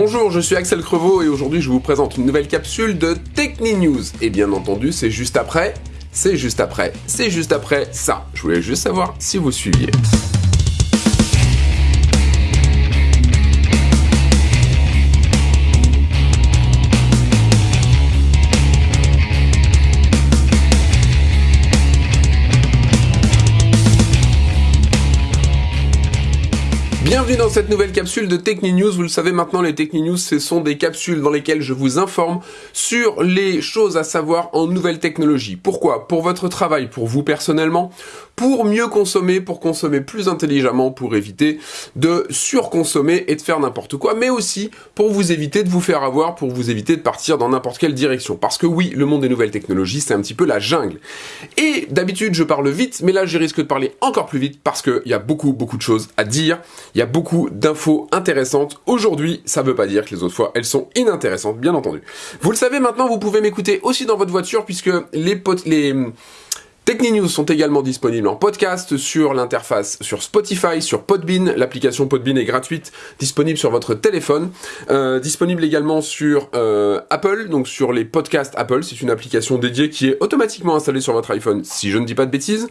Bonjour, je suis Axel Crevaux et aujourd'hui je vous présente une nouvelle capsule de Techni News. Et bien entendu, c'est juste après, c'est juste après, c'est juste après ça. Je voulais juste savoir si vous suiviez. Bienvenue dans cette nouvelle capsule de Techni News. Vous le savez maintenant, les Techni News, ce sont des capsules dans lesquelles je vous informe sur les choses à savoir en nouvelles technologies. Pourquoi? Pour votre travail, pour vous personnellement, pour mieux consommer, pour consommer plus intelligemment, pour éviter de surconsommer et de faire n'importe quoi, mais aussi pour vous éviter de vous faire avoir, pour vous éviter de partir dans n'importe quelle direction. Parce que oui, le monde des nouvelles technologies, c'est un petit peu la jungle. Et d'habitude, je parle vite, mais là, je risque de parler encore plus vite parce qu'il y a beaucoup, beaucoup de choses à dire. Il y a beaucoup d'infos intéressantes. Aujourd'hui, ça veut pas dire que les autres fois, elles sont inintéressantes, bien entendu. Vous le savez maintenant, vous pouvez m'écouter aussi dans votre voiture puisque les, potes, les Techni News sont également disponibles en podcast sur l'interface sur Spotify, sur Podbean. L'application Podbean est gratuite, disponible sur votre téléphone. Euh, disponible également sur euh, Apple, donc sur les podcasts Apple. C'est une application dédiée qui est automatiquement installée sur votre iPhone, si je ne dis pas de bêtises.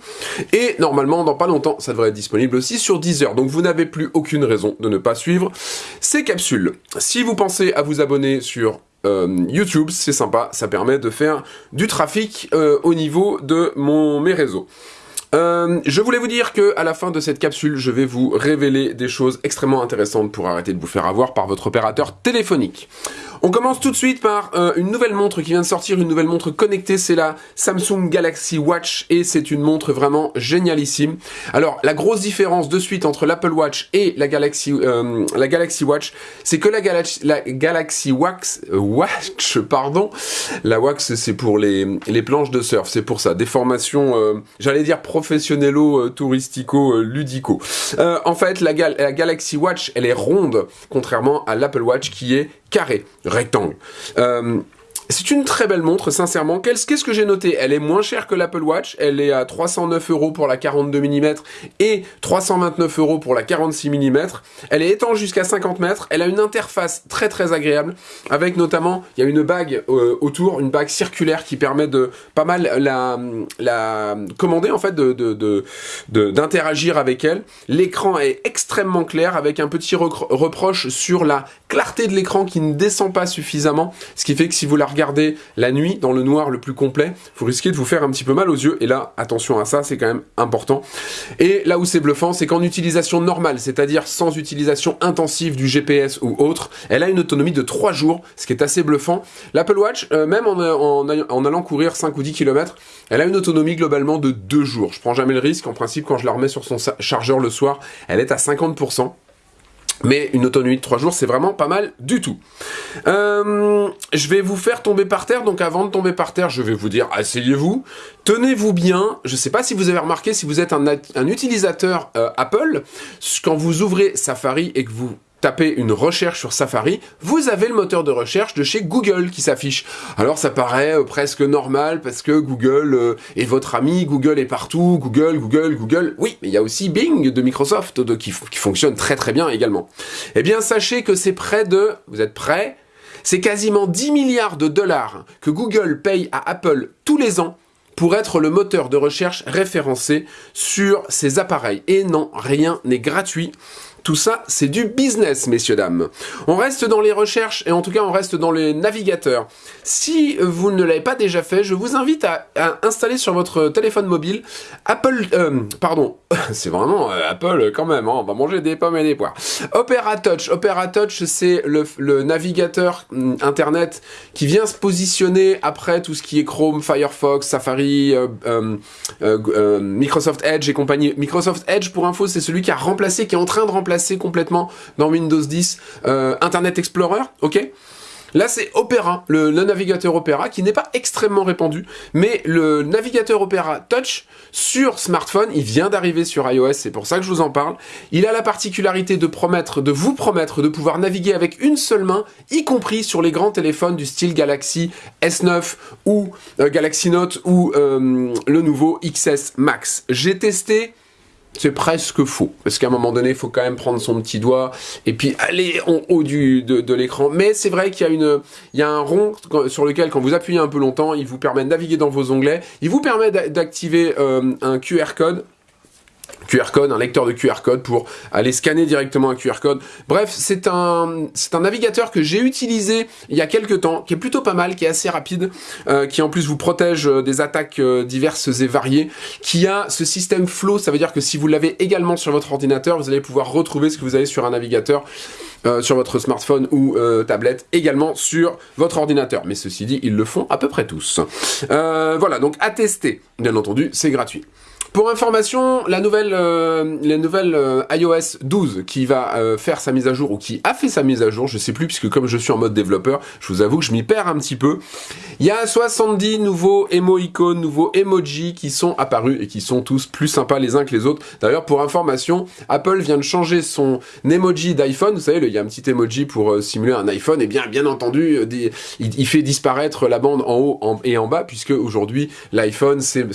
Et normalement, dans pas longtemps, ça devrait être disponible aussi sur Deezer. Donc vous n'avez plus aucune raison de ne pas suivre ces capsules. Si vous pensez à vous abonner sur euh, YouTube, c'est sympa, ça permet de faire du trafic euh, au niveau de mon, mes réseaux. Euh, je voulais vous dire que à la fin de cette capsule, je vais vous révéler des choses extrêmement intéressantes pour arrêter de vous faire avoir par votre opérateur téléphonique. On commence tout de suite par euh, une nouvelle montre qui vient de sortir, une nouvelle montre connectée, c'est la Samsung Galaxy Watch et c'est une montre vraiment génialissime. Alors la grosse différence de suite entre l'Apple Watch et la Galaxy, euh, Watch, c'est que la, Galaxy, la Galaxy Wax, euh, Watch, pardon, la Wax c'est pour les, les planches de surf, c'est pour ça, des formations, j'allais dire professionnello, touristico, ludico. en fait, la, la Galaxy Watch, elle est ronde, contrairement à l'Apple Watch qui est carré, rectangle. Euh, c'est une très belle montre, sincèrement. Qu'est-ce que j'ai noté? Elle est moins chère que l'Apple Watch. Elle est à 309 euros pour la 42 mm et 329 euros pour la 46 mm. Elle est étanche jusqu'à 50 mètres. Elle a une interface très très agréable avec notamment, il y a une bague euh, autour, une bague circulaire qui permet de pas mal la, commander en fait, d'interagir avec elle. L'écran est extrêmement clair avec un petit reproche sur la clarté de l'écran qui ne descend pas suffisamment, ce qui fait que si vous la regardez la nuit dans le noir le plus complet, vous risquez de vous faire un petit peu mal aux yeux, et là, attention à ça, c'est quand même important. Et là où c'est bluffant, c'est qu'en utilisation normale, c'est-à-dire sans utilisation intensive du GPS ou autre, elle a une autonomie de 3 jours, ce qui est assez bluffant. L'Apple Watch, euh, même en, en, allant courir 5 ou 10 km, elle a une autonomie globalement de 2 jours. Je prends jamais le risque, en principe, quand je la remets sur son chargeur le soir, elle est à 50%. Mais une autonomie de 3 jours, c'est vraiment pas mal du tout. Euh, je vais vous faire tomber par terre, donc avant de tomber par terre, je vais vous dire, asseyez-vous, tenez-vous bien. Je sais pas si vous avez remarqué, si vous êtes un, un utilisateur euh, Apple, quand vous ouvrez Safari et que vous tapez une recherche sur Safari, vous avez le moteur de recherche de chez Google qui s'affiche. Alors ça paraît euh, presque normal parce que Google euh, est votre ami, Google est partout, Google, Google, Google. Oui, mais il y a aussi Bing de Microsoft qui fonctionne très très bien également. Eh bien sachez que c'est près de... Vous êtes prêts? C'est quasiment 10 milliards de dollars que Google paye à Apple tous les ans pour être le moteur de recherche référencé sur ces appareils. Et non, rien n'est gratuit. Tout ça, c'est du business, messieurs, dames. On reste dans les recherches, et en tout cas, on reste dans les navigateurs. Si vous ne l'avez pas déjà fait, je vous invite à, installer sur votre téléphone mobile Apple... Euh, pardon, c'est vraiment euh, Apple quand même, hein, on va manger des pommes et des poires. Opera Touch. Opera Touch, c'est le, navigateur mm, Internet qui vient se positionner après tout ce qui est Chrome, Firefox, Safari, euh, Microsoft Edge et compagnie. Microsoft Edge, pour info, c'est celui qui a remplacé, qui est en train de remplacer complètement dans Windows 10 euh, Internet Explorer, ok? Là, c'est Opera, le, navigateur Opera, qui n'est pas extrêmement répandu, mais le navigateur Opera Touch sur smartphone, il vient d'arriver sur iOS, c'est pour ça que je vous en parle. Il a la particularité de promettre, de vous promettre de pouvoir naviguer avec une seule main, y compris sur les grands téléphones du style Galaxy S9 ou euh, Galaxy Note ou euh, le nouveau XS Max. J'ai testé c'est presque faux. Parce qu'à un moment donné, il faut quand même prendre son petit doigt et puis aller en haut de, l'écran. Mais c'est vrai qu'il y, a une, il un rond sur lequel, quand vous appuyez un peu longtemps, il vous permet de naviguer dans vos onglets. Il vous permet d'activer euh, un QR code QR code, un lecteur de QR code pour aller scanner directement un QR code. Bref, c'est un, c'est un navigateur que j'ai utilisé il y a quelques temps, qui est plutôt pas mal, qui est assez rapide, euh, qui en plus vous protège euh, des attaques euh, diverses et variées, qui a ce système flow, ça veut dire que si vous l'avez également sur votre ordinateur, vous allez pouvoir retrouver ce que vous avez sur un navigateur, sur votre smartphone ou tablette, également sur votre ordinateur. Mais ceci dit, ils le font à peu près tous. voilà, donc à tester, bien entendu, c'est gratuit. Pour information, la nouvelle, euh, la nouvelle euh, iOS 12 qui va euh, faire sa mise à jour ou qui a fait sa mise à jour, je sais plus puisque comme je suis en mode développeur, je vous avoue que je m'y perds un petit peu. Il y a 70 nouveaux icônes, nouveaux emojis qui sont apparus et qui sont tous plus sympas les uns que les autres. D'ailleurs, pour information, Apple vient de changer son emoji d'iPhone. Vous savez, il y a un petit emoji pour simuler un iPhone. Et bien, bien entendu, il, fait disparaître la bande en haut et en bas puisque aujourd'hui l'iPhone, c'est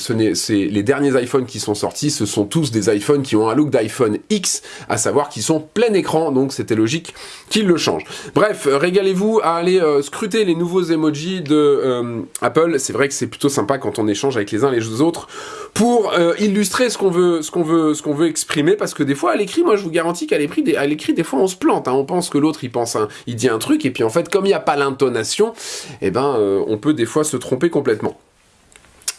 les derniers iPhones qui sont sortis, ce sont tous des iPhones qui ont un look d'iPhone X, à savoir qu'ils sont plein écran, donc c'était logique qu'ils le changent. Bref, régalez-vous à aller euh, scruter les nouveaux emojis de euh, Apple. C'est vrai que c'est plutôt sympa quand on échange avec les uns les autres pour euh, illustrer ce qu'on veut, ce qu'on veut, ce qu'on veut exprimer, parce que des fois à l'écrit, moi je vous garantis qu'à l'écrit, des, à l'écrit des fois on se plante. Hein. on pense que l'autre il pense, il dit un truc, et puis en fait comme il n'y a pas l'intonation, eh ben on peut des fois se tromper complètement.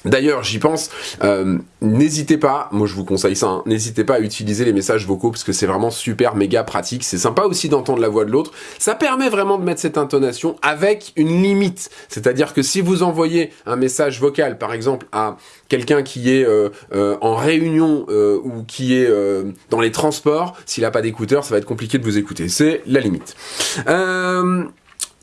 D'ailleurs, j'y pense, euh, n'hésitez pas, moi je vous conseille ça, hein, n'hésitez pas à utiliser les messages vocaux parce que c'est vraiment super méga pratique, c'est sympa aussi d'entendre la voix de l'autre, ça permet vraiment de mettre cette intonation avec une limite, c'est-à-dire que si vous envoyez un message vocal par exemple à quelqu'un qui est euh, euh, en réunion ou qui est dans les transports, s'il n'a pas d'écouteurs, ça va être compliqué de vous écouter, c'est la limite.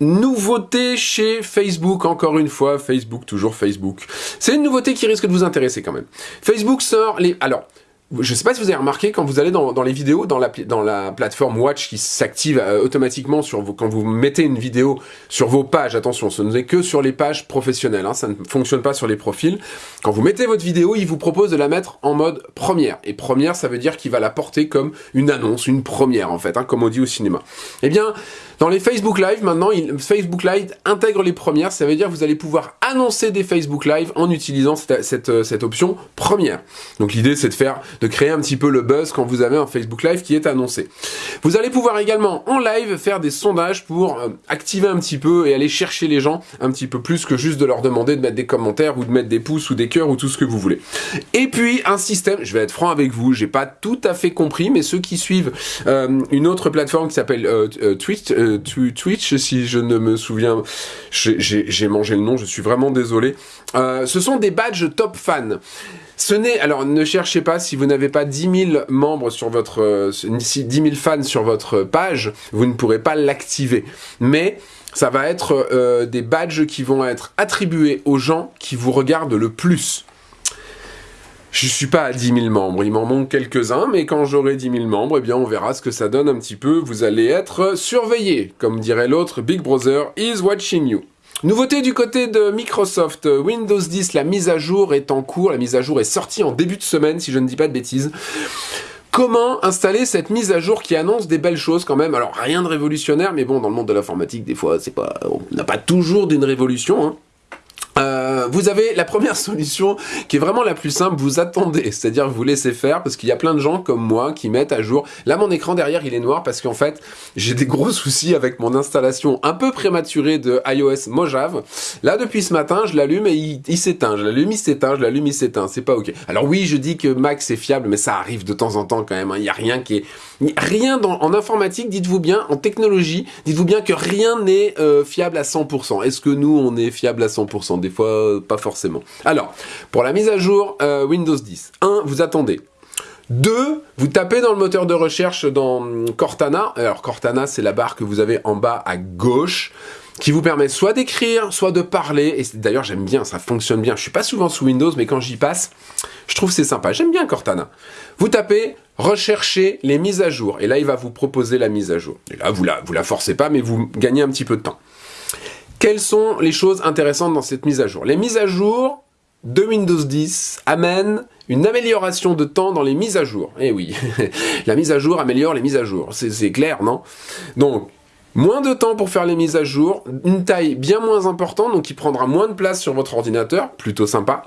Nouveauté chez Facebook, encore une fois, Facebook, toujours Facebook. C'est une nouveauté qui risque de vous intéresser quand même. Facebook sort les... Alors, je sais pas si vous avez remarqué, quand vous allez dans, les vidéos, dans la, dans la plateforme Watch qui s'active euh, automatiquement sur vos, quand vous mettez une vidéo sur vos pages, attention, ce n'est que sur les pages professionnelles, hein, ça ne fonctionne pas sur les profils. Quand vous mettez votre vidéo, il vous propose de la mettre en mode première. Et première, ça veut dire qu'il va la porter comme une annonce, une première en fait, hein, comme on dit au cinéma. Eh bien, dans les Facebook Live, maintenant, Facebook Live intègre les premières, ça veut dire que vous allez pouvoir annoncer des Facebook Live en utilisant euh, cette option première. Donc l'idée, c'est de faire, de créer un petit peu le buzz quand vous avez un Facebook Live qui est annoncé. Vous allez pouvoir également en live faire des sondages pour euh, activer un petit peu et aller chercher les gens un petit peu plus que juste de leur demander de mettre des commentaires ou de mettre des pouces ou des cœurs ou tout ce que vous voulez. Et puis un système, je vais être franc avec vous, j'ai pas tout à fait compris, mais ceux qui suivent euh, une autre plateforme qui s'appelle Twitch, Twitch, si je ne me souviens, j'ai mangé le nom, je suis vraiment désolé. Euh, ce sont des badges top fans. Ce n'est, alors ne cherchez pas, si vous n'avez pas 10 000 membres sur votre, 10 euh, 000 fans sur votre page, vous ne pourrez pas l'activer. Mais ça va être euh, des badges qui vont être attribués aux gens qui vous regardent le plus. Je suis pas à 10 000 membres, il m'en manque quelques-uns, mais quand j'aurai 10 000 membres, eh bien on verra ce que ça donne un petit peu. Vous allez être surveillé, comme dirait l'autre, Big Brother is watching you. Nouveauté du côté de Microsoft, Windows 10, la mise à jour est en cours, la mise à jour est sortie en début de semaine, si je ne dis pas de bêtises. Comment installer cette mise à jour qui annonce des belles choses quand même? Alors rien de révolutionnaire, mais bon, dans le monde de l'informatique, des fois, c'est pas, on n'a pas toujours d'une révolution. Hein. Euh, vous avez la première solution qui est vraiment la plus simple, vous attendez, c'est-à-dire vous laissez faire parce qu'il y a plein de gens comme moi qui mettent à jour. Là mon écran derrière il est noir parce qu'en fait j'ai des gros soucis avec mon installation un peu prématurée de iOS Mojave. Là depuis ce matin je l'allume et il, s'éteint, je l'allume il s'éteint, je l'allume il s'éteint, c'est pas ok. Alors oui je dis que Mac c'est fiable mais ça arrive de temps en temps quand même, hein. il n'y a rien qui est... Rien dans, en informatique, dites-vous bien, en technologie, dites-vous bien que rien n'est euh, fiable à 100%. Est-ce que nous on est fiable à 100% Des fois, pas forcément. Alors, pour la mise à jour euh, Windows 10, 1, vous attendez. 2, vous tapez dans le moteur de recherche dans Cortana. Alors Cortana, c'est la barre que vous avez en bas à gauche qui vous permet soit d'écrire, soit de parler. Et d'ailleurs, j'aime bien, ça fonctionne bien. Je suis pas souvent sous Windows, mais quand j'y passe, je trouve c'est sympa. J'aime bien Cortana. Vous tapez rechercher les mises à jour. Et là, il va vous proposer la mise à jour. Et là, vous vous la forcez pas, mais vous gagnez un petit peu de temps. Quelles sont les choses intéressantes dans cette mise à jour? Les mises à jour de Windows 10 amènent une amélioration de temps dans les mises à jour. Eh oui, la mise à jour améliore les mises à jour, c'est clair, non? Donc, moins de temps pour faire les mises à jour, une taille bien moins importante, donc qui prendra moins de place sur votre ordinateur, plutôt sympa.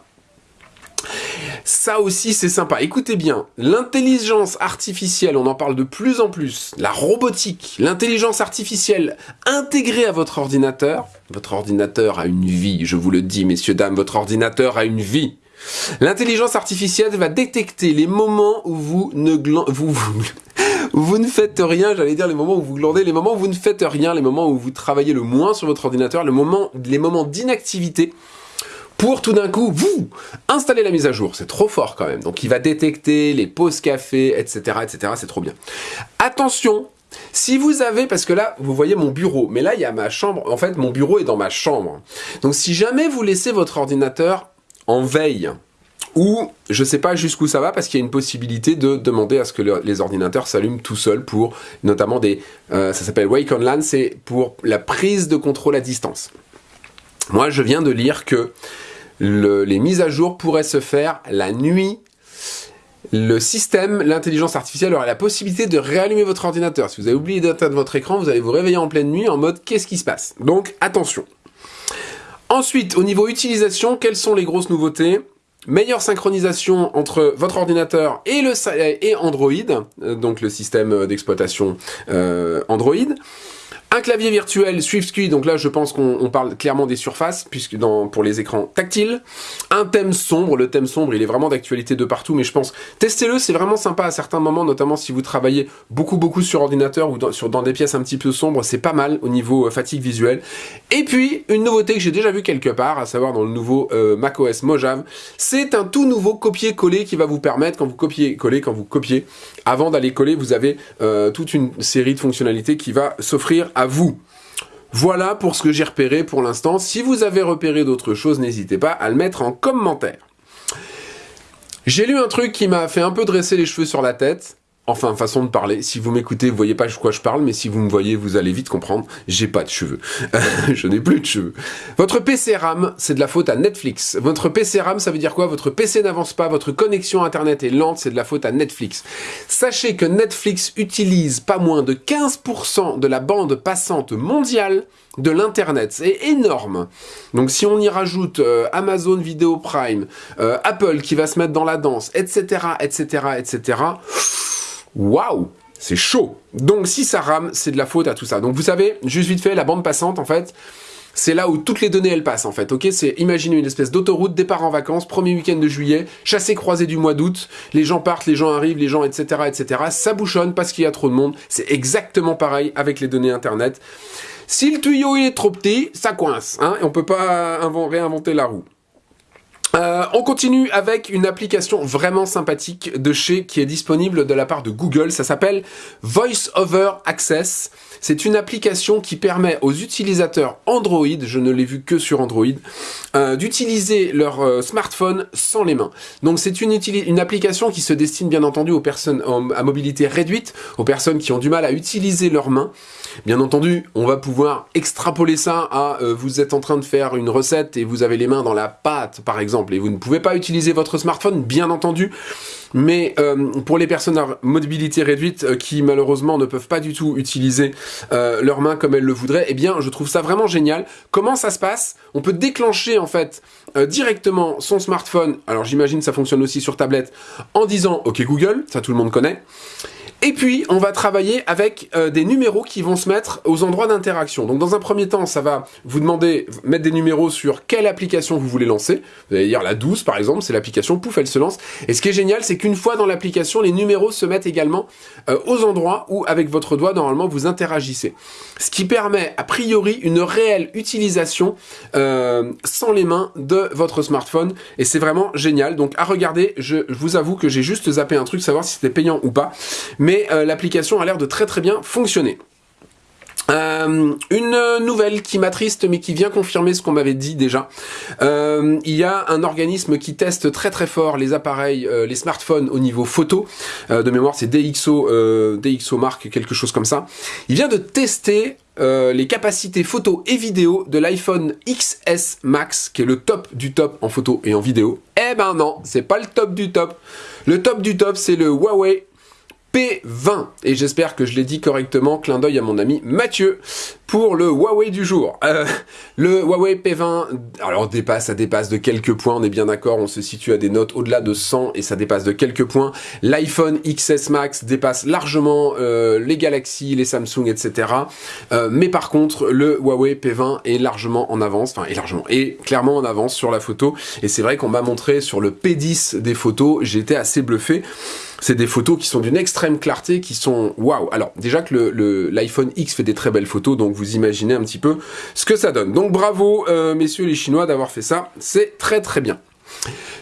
Ça aussi, c'est sympa. Écoutez bien, l'intelligence artificielle, on en parle de plus en plus, la robotique, l'intelligence artificielle intégrée à votre ordinateur. Votre ordinateur a une vie, je vous le dis, messieurs, dames, votre ordinateur a une vie. L'intelligence artificielle va détecter les moments où vous ne vous, ne faites rien, j'allais dire les moments où vous glandez, les moments où vous ne faites rien, les moments où vous travaillez le moins sur votre ordinateur, les moments d'inactivité pour tout d'un coup, vous, installer la mise à jour. C'est trop fort quand même. Donc il va détecter les pauses café, etc. etc. C'est trop bien. Attention, si vous avez, parce que là, vous voyez mon bureau, mais là, il y a ma chambre. En fait, mon bureau est dans ma chambre. Donc si jamais vous laissez votre ordinateur en veille, ou je sais pas jusqu'où ça va parce qu'il y a une possibilité de demander à ce que les ordinateurs s'allument tout seuls pour notamment des euh, ça s'appelle Wake on LAN c'est pour la prise de contrôle à distance. Moi je viens de lire que les mises à jour pourraient se faire la nuit. Le système, l'intelligence artificielle aurait la possibilité de réallumer votre ordinateur. Si vous avez oublié d'éteindre votre écran, vous allez vous réveiller en pleine nuit en mode qu'est-ce qui se passe? Donc attention. Ensuite, au niveau utilisation, quelles sont les grosses nouveautés? Meilleure synchronisation entre votre ordinateur et, Android, euh, donc le système d'exploitation euh, Android. Un clavier virtuel SwiftKey, donc là je pense qu'on parle clairement des surfaces, puisque pour les écrans tactiles. Un thème sombre, le thème sombre il est vraiment d'actualité de partout, mais je pense, testez-le, c'est vraiment sympa à certains moments, notamment si vous travaillez beaucoup beaucoup sur ordinateur ou dans, sur, dans des pièces un petit peu sombres, c'est pas mal au niveau euh, fatigue visuelle. Et puis, une nouveauté que j'ai déjà vue quelque part, à savoir dans le nouveau euh, macOS Mojave, c'est un tout nouveau copier-coller qui va vous permettre, quand vous copiez-coller, quand vous copiez, avant d'aller coller, vous avez euh, toute une série de fonctionnalités qui va s'offrir à vous. Voilà pour ce que j'ai repéré pour l'instant. Si vous avez repéré d'autres choses, n'hésitez pas à le mettre en commentaire. J'ai lu un truc qui m'a fait un peu dresser les cheveux sur la tête. Enfin, façon de parler. Si vous m'écoutez, vous voyez pas de quoi je parle, mais si vous me voyez, vous allez vite comprendre. J'ai pas de cheveux. je n'ai plus de cheveux. Votre PC RAM, c'est de la faute à Netflix. Votre PC RAM, ça veut dire quoi? Votre PC n'avance pas, votre connexion Internet est lente, c'est de la faute à Netflix. Sachez que Netflix utilise pas moins de 15% de la bande passante mondiale de l'Internet. C'est énorme. Donc si on y rajoute euh, Amazon Video Prime, euh, Apple qui va se mettre dans la danse, etc., etc., etc., Waouh c'est chaud. Donc si ça rame, c'est de la faute à tout ça. Donc vous savez, juste vite fait, la bande passante, en fait, c'est là où toutes les données elles passent en fait, ok? C'est imaginez une espèce d'autoroute, départ en vacances, premier week-end de juillet, chassé croisé du mois d'août, les gens partent, les gens arrivent, les gens etc etc. Ça bouchonne parce qu'il y a trop de monde. C'est exactement pareil avec les données internet. Si le tuyau est trop petit, ça coince, hein, et on peut pas réinventer la roue. Euh, on continue avec une application vraiment sympathique de chez qui est disponible de la part de Google. Ça s'appelle Voice Over Access. C'est une application qui permet aux utilisateurs Android, je ne l'ai vu que sur Android, euh, d'utiliser leur euh, smartphone sans les mains. Donc c'est une, une application qui se destine bien entendu aux personnes à mobilité réduite, aux personnes qui ont du mal à utiliser leurs mains. Bien entendu, on va pouvoir extrapoler ça à vous êtes en train de faire une recette et vous avez les mains dans la pâte par exemple et vous ne pouvez pas utiliser votre smartphone, bien entendu, mais euh, pour les personnes à mobilité réduite euh, qui malheureusement ne peuvent pas du tout utiliser euh, leurs mains comme elles le voudraient, eh bien je trouve ça vraiment génial. Comment ça se passe? On peut déclencher en fait directement son smartphone, alors j'imagine ça fonctionne aussi sur tablette, en disant OK Google, ça tout le monde connaît, et puis, on va travailler avec euh, des numéros qui vont se mettre aux endroits d'interaction. Donc, dans un premier temps, ça va vous demander, mettre des numéros sur quelle application vous voulez lancer. Vous allez dire la 12, par exemple, c'est l'application, pouf, elle se lance. Et ce qui est génial, c'est qu'une fois dans l'application, les numéros se mettent également euh, aux endroits où, avec votre doigt, normalement, vous interagissez. Ce qui permet, a priori, une réelle utilisation euh, sans les mains de votre smartphone. Et c'est vraiment génial. Donc, à regarder, je, je vous avoue que j'ai juste zappé un truc, savoir si c'était payant ou pas. Mais euh, l'application a l'air de très très bien fonctionner. Euh, une nouvelle qui m'attriste mais qui vient confirmer ce qu'on m'avait dit déjà. Euh, il y a un organisme qui teste très très fort les appareils, les smartphones au niveau photo. de mémoire c'est DxO, DxO marque quelque chose comme ça. Il vient de tester les capacités photo et vidéo de l'iPhone XS Max, qui est le top du top en photo et en vidéo. Eh ben non, c'est pas le top du top. Le top du top, c'est le Huawei P20. Et j'espère que je l'ai dit correctement. Clin d'œil à mon ami Mathieu pour le Huawei du jour. Euh, le Huawei P20, alors dépasse, ça dépasse de quelques points, on est bien d'accord, on se situe à des notes au-delà de 100 et ça dépasse de quelques points. L'iPhone XS Max dépasse largement euh, les Galaxy, les Samsung, etc. Euh, mais par contre, le Huawei P20 est largement en avance, enfin est largement, est clairement en avance sur la photo. Et c'est vrai qu'on m'a montré sur le P10 des photos, j'étais assez bluffé. C'est des photos qui sont d'une extrême clarté, qui sont waouh. Alors déjà que l'iPhone X fait des très belles photos, donc vous imaginez un petit peu ce que ça donne. Donc bravo euh, messieurs les Chinois d'avoir fait ça, c'est très très bien.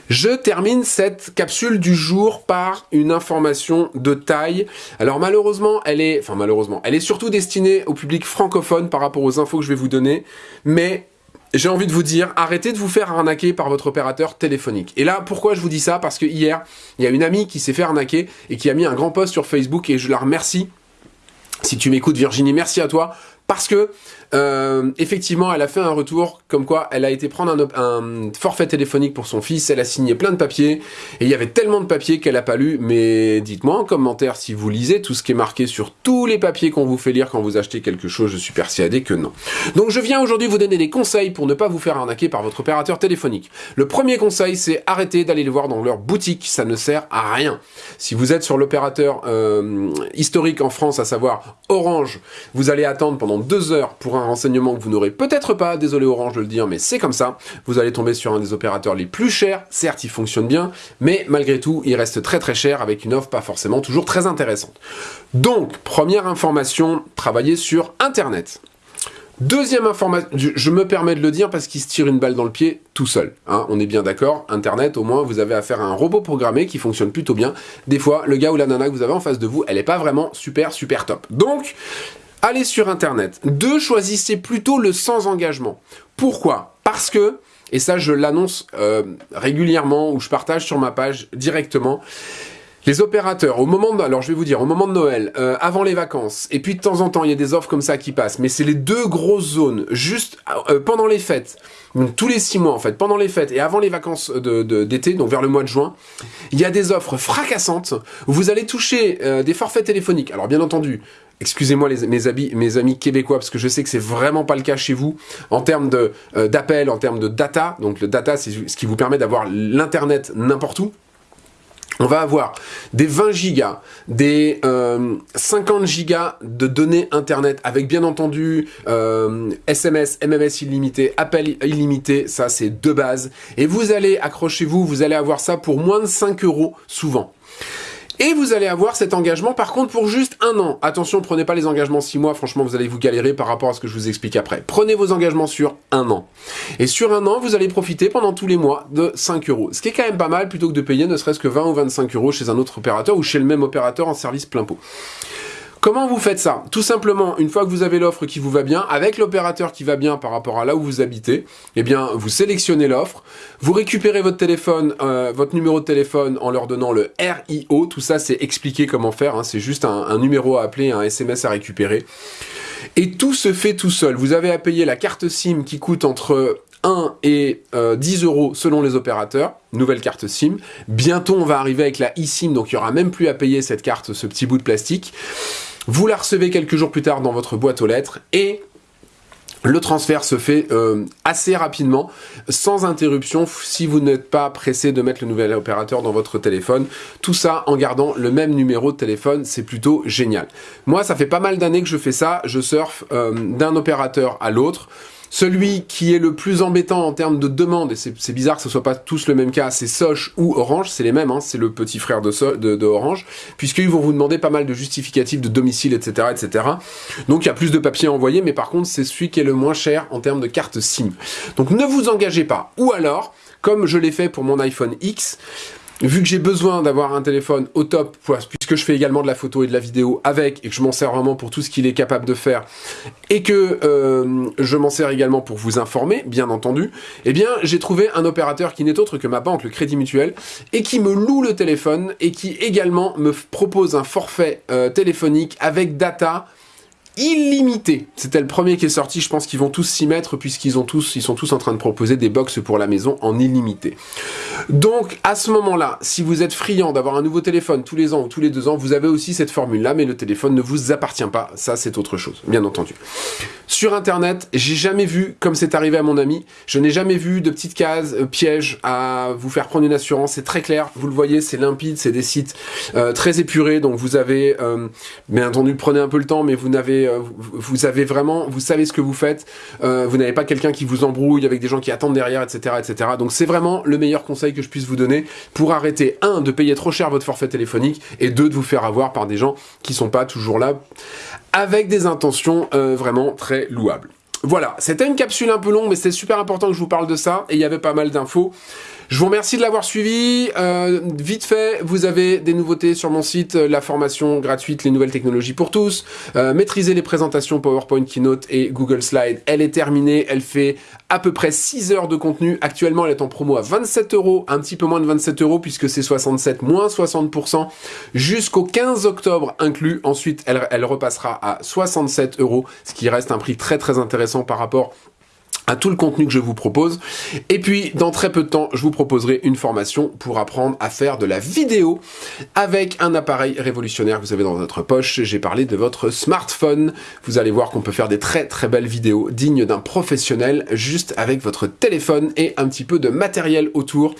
Je termine cette capsule du jour par une information de taille. Alors malheureusement, elle est, enfin malheureusement, elle est surtout destinée au public francophone par rapport aux infos que je vais vous donner, mais j'ai envie de vous dire, arrêtez de vous faire arnaquer par votre opérateur téléphonique. Et là, pourquoi je vous dis ça? Parce que hier, il y a une amie qui s'est fait arnaquer et qui a mis un grand post sur Facebook et je la remercie. Si tu m'écoutes Virginie, merci à toi parce que euh, effectivement, elle a fait un retour comme quoi elle a été prendre un, forfait téléphonique pour son fils, elle a signé plein de papiers, et il y avait tellement de papiers qu'elle a pas lu, mais dites-moi en commentaire si vous lisez tout ce qui est marqué sur tous les papiers qu'on vous fait lire quand vous achetez quelque chose, je suis persuadé que non. Donc je viens aujourd'hui vous donner des conseils pour ne pas vous faire arnaquer par votre opérateur téléphonique. Le premier conseil, c'est arrêter d'aller les voir dans leur boutique, ça ne sert à rien. Si vous êtes sur l'opérateur euh, historique en France, à savoir Orange, vous allez attendre pendant deux heures pour un renseignement que vous n'aurez peut-être pas, désolé Orange de le dire, mais c'est comme ça. Vous allez tomber sur un des opérateurs les plus chers, certes il fonctionne bien, mais malgré tout il reste très très cher avec une offre pas forcément toujours très intéressante. Donc, première information, travailler sur Internet. Deuxième information, je me permets de le dire parce qu'il se tire une balle dans le pied tout seul. Hein, on est bien d'accord, Internet, au moins, vous avez affaire à un robot programmé qui fonctionne plutôt bien. Des fois, le gars ou la nana que vous avez en face de vous, elle n'est pas vraiment super, super top. Donc, allez sur Internet. Deux, choisissez plutôt le sans engagement. Pourquoi? Parce que, et ça je l'annonce euh, régulièrement ou je partage sur ma page directement, les opérateurs, au moment de, alors je vais vous dire, au moment de Noël, euh, avant les vacances, et puis de temps en temps, il y a des offres comme ça qui passent, mais c'est les deux grosses zones, juste euh, pendant les fêtes, tous les six mois en fait, pendant les fêtes et avant les vacances d'été, donc vers le mois de juin, il y a des offres fracassantes vous allez toucher des forfaits téléphoniques. Alors bien entendu, excusez-moi mes, amis, québécois, parce que je sais que c'est vraiment pas le cas chez vous, en termes euh, d'appel, en termes de data, donc le data c'est ce qui vous permet d'avoir l'internet n'importe où, on va avoir des 20 gigas, des 50 euh, gigas de données internet avec bien entendu SMS, euh, MMS illimité, appel illimité, ça c'est de base. Et vous allez, accrochez-vous, vous allez avoir ça pour moins de 5 euros souvent. Et vous allez avoir cet engagement par contre pour juste un an. Attention, prenez pas les engagements 6 mois, franchement vous allez vous galérer par rapport à ce que je vous explique après. Prenez vos engagements sur un an. Et sur un an, vous allez profiter pendant tous les mois de 5 euros. Ce qui est quand même pas mal plutôt que de payer ne serait-ce que 20 ou 25 euros chez un autre opérateur ou chez le même opérateur en service plein pot. Comment vous faites ça? Tout simplement, une fois que vous avez l'offre qui vous va bien, avec l'opérateur qui va bien par rapport à là où vous habitez, eh bien, vous sélectionnez l'offre, vous récupérez votre téléphone, euh, votre numéro de téléphone en leur donnant le RIO. Tout ça, c'est expliqué comment faire. Hein. C'est juste un, numéro à appeler, un SMS à récupérer. Et tout se fait tout seul. Vous avez à payer la carte SIM qui coûte entre 1 et 10 euh, euros selon les opérateurs, nouvelle carte SIM. Bientôt, on va arriver avec la eSIM, donc il n'y aura même plus à payer cette carte, ce petit bout de plastique. Vous la recevez quelques jours plus tard dans votre boîte aux lettres et le transfert se fait euh, assez rapidement, sans interruption, si vous n'êtes pas pressé de mettre le nouvel opérateur dans votre téléphone. Tout ça en gardant le même numéro de téléphone, c'est plutôt génial. Moi, ça fait pas mal d'années que je fais ça, je surfe euh, d'un opérateur à l'autre. Celui qui est le plus embêtant en termes de demande, et c'est bizarre que ce soit pas tous le même cas, c'est Soch ou Orange, c'est les mêmes, hein, c'est le petit frère de, de, Orange, puisqu'ils vont vous demander pas mal de justificatifs de domicile, etc. etc. Donc il y a plus de papiers à envoyer, mais par contre c'est celui qui est le moins cher en termes de carte SIM. Donc ne vous engagez pas. Ou alors, comme je l'ai fait pour mon iPhone X, vu que j'ai besoin d'avoir un téléphone au top, puisque je fais également de la photo et de la vidéo avec, et que je m'en sers vraiment pour tout ce qu'il est capable de faire, et que euh, je m'en sers également pour vous informer, bien entendu, eh bien j'ai trouvé un opérateur qui n'est autre que ma banque, le Crédit Mutuel, et qui me loue le téléphone, et qui également me propose un forfait euh, téléphonique avec data, illimité. C'était le premier qui est sorti, je pense qu'ils vont tous s'y mettre puisqu'ils ont tous, ils sont tous en train de proposer des box pour la maison en illimité. Donc à ce moment-là, si vous êtes friand d'avoir un nouveau téléphone tous les ans ou tous les deux ans, vous avez aussi cette formule-là, mais le téléphone ne vous appartient pas. Ça, c'est autre chose, bien entendu. Sur Internet, j'ai jamais vu, comme c'est arrivé à mon ami, je n'ai jamais vu de petites cases euh, pièges à vous faire prendre une assurance. C'est très clair, vous le voyez, c'est limpide, c'est des sites euh, très épurés, donc vous avez, euh, bien entendu, prenez un peu le temps, mais vous n'avez euh, vous avez vraiment, vous savez ce que vous faites, euh, vous n'avez pas quelqu'un qui vous embrouille avec des gens qui attendent derrière, etc.. Donc c'est vraiment le meilleur conseil que je puisse vous donner pour arrêter un de payer trop cher votre forfait téléphonique et deux de vous faire avoir par des gens qui sont pas toujours là avec des intentions euh, vraiment très louables. Voilà, c'était une capsule un peu longue, mais c'était super important que je vous parle de ça, et il y avait pas mal d'infos. Je vous remercie de l'avoir suivi. Euh, vite fait, vous avez des nouveautés sur mon site, euh, la formation gratuite, les nouvelles technologies pour tous. Euh, maîtriser les présentations PowerPoint, Keynote et Google Slide. Elle est terminée, elle fait à peu près 6 heures de contenu. Actuellement, elle est en promo à 27 euros, un petit peu moins de 27 euros puisque c'est 67 moins 60% jusqu'au 15 octobre inclus. Ensuite, elle, elle repassera à 67 euros, ce qui reste un prix très très par rapport à tout le contenu que je vous propose. Et puis, dans très peu de temps, je vous proposerai une formation pour apprendre à faire de la vidéo avec un appareil révolutionnaire que vous avez dans votre poche. J'ai parlé de votre smartphone. Vous allez voir qu'on peut faire des très très belles vidéos dignes d'un professionnel juste avec votre téléphone et un petit peu de matériel autour.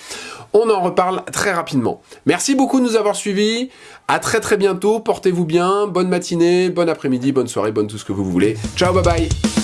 On en reparle très rapidement. Merci beaucoup de nous avoir suivis. À très très bientôt. Portez-vous bien. Bonne matinée, bon après-midi, bonne soirée, bonne tout ce que vous voulez. Ciao, bye bye